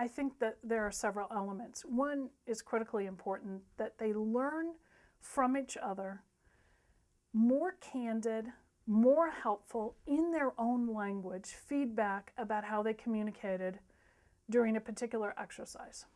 I think that there are several elements. One is critically important that they learn from each other more candid, more helpful in their own language feedback about how they communicated during a particular exercise.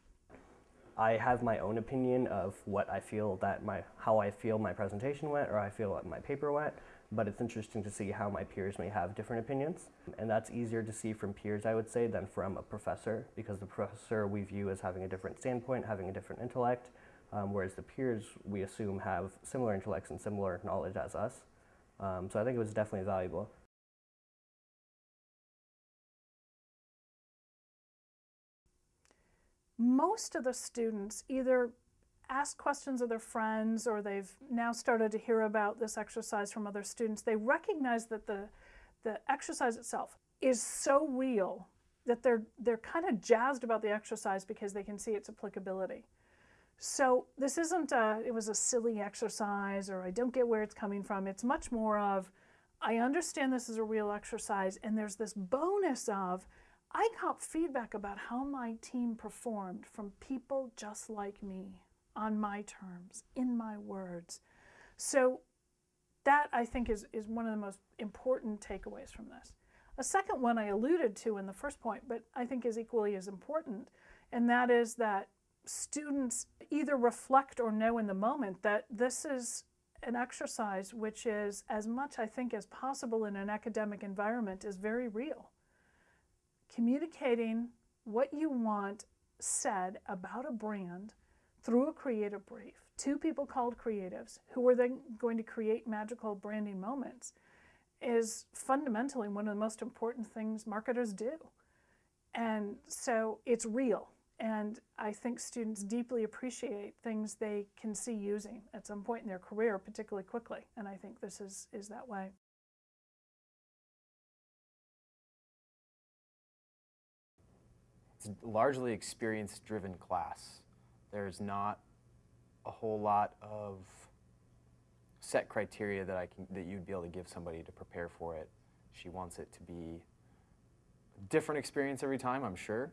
I have my own opinion of what I feel that my how I feel my presentation went or I feel my paper went, but it's interesting to see how my peers may have different opinions. And that's easier to see from peers, I would say, than from a professor, because the professor we view as having a different standpoint, having a different intellect, um, whereas the peers we assume have similar intellects and similar knowledge as us. Um, so I think it was definitely valuable. most of the students either ask questions of their friends or they've now started to hear about this exercise from other students. They recognize that the, the exercise itself is so real that they're, they're kind of jazzed about the exercise because they can see its applicability. So this isn't a, it was a silly exercise or I don't get where it's coming from. It's much more of, I understand this is a real exercise and there's this bonus of, I got feedback about how my team performed from people just like me on my terms, in my words. So that I think is, is one of the most important takeaways from this. A second one I alluded to in the first point, but I think is equally as important, and that is that students either reflect or know in the moment that this is an exercise which is as much, I think, as possible in an academic environment is very real communicating what you want said about a brand through a creative brief two people called creatives who are then going to create magical branding moments is fundamentally one of the most important things marketers do. And so it's real. And I think students deeply appreciate things they can see using at some point in their career, particularly quickly. And I think this is, is that way. it's largely experience-driven class. There's not a whole lot of set criteria that I can that you'd be able to give somebody to prepare for it. She wants it to be a different experience every time, I'm sure,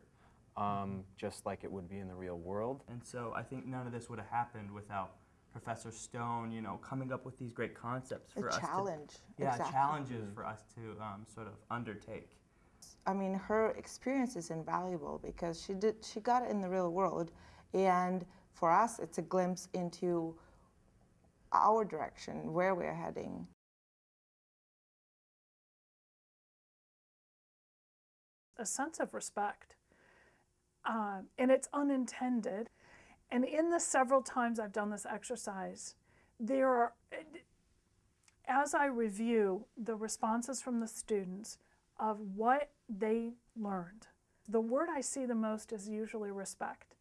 um, just like it would be in the real world. And so I think none of this would have happened without Professor Stone, you know, coming up with these great concepts for a us. challenge. To, yeah, exactly. challenges for us to um, sort of undertake. I mean, her experience is invaluable because she did she got it in the real world, and for us, it's a glimpse into our direction, where we're heading. A sense of respect, uh, and it's unintended. And in the several times I've done this exercise, there are, as I review the responses from the students, of what they learned. The word I see the most is usually respect.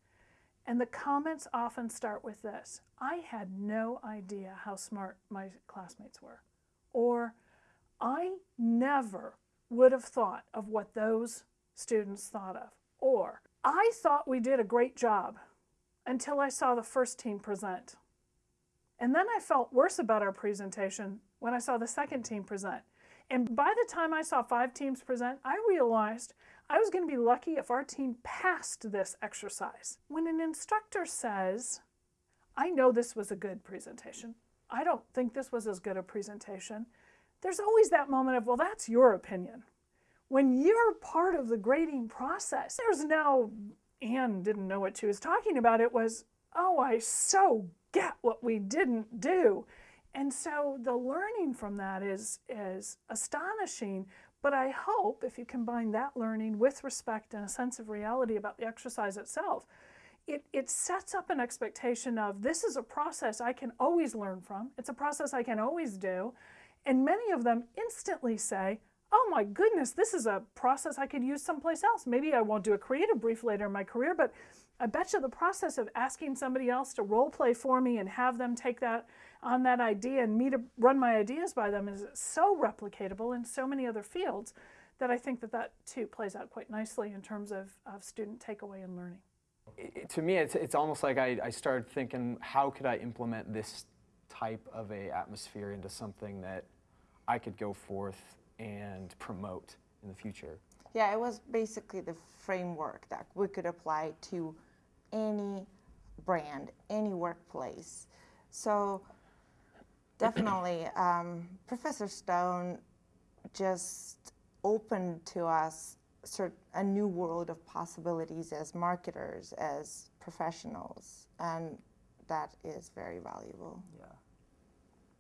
And the comments often start with this I had no idea how smart my classmates were. Or I never would have thought of what those students thought of. Or I thought we did a great job until I saw the first team present. And then I felt worse about our presentation when I saw the second team present. And by the time I saw five teams present, I realized I was going to be lucky if our team passed this exercise. When an instructor says, I know this was a good presentation, I don't think this was as good a presentation, there's always that moment of, well, that's your opinion. When you're part of the grading process, there's no, Anne didn't know what she was talking about. It was, oh, I so get what we didn't do. And so the learning from that is, is astonishing, but I hope if you combine that learning with respect and a sense of reality about the exercise itself, it, it sets up an expectation of this is a process I can always learn from. It's a process I can always do. And many of them instantly say, oh my goodness, this is a process I could use someplace else. Maybe I won't do a creative brief later in my career, but I bet you the process of asking somebody else to role play for me and have them take that on that idea and me to run my ideas by them is so replicatable in so many other fields that I think that that too plays out quite nicely in terms of, of student takeaway and learning. It, to me, it's, it's almost like I, I started thinking, how could I implement this type of a atmosphere into something that I could go forth and promote in the future? Yeah, it was basically the framework that we could apply to any brand, any workplace. So definitely, um, Professor Stone just opened to us a new world of possibilities as marketers, as professionals, and that is very valuable. Yeah.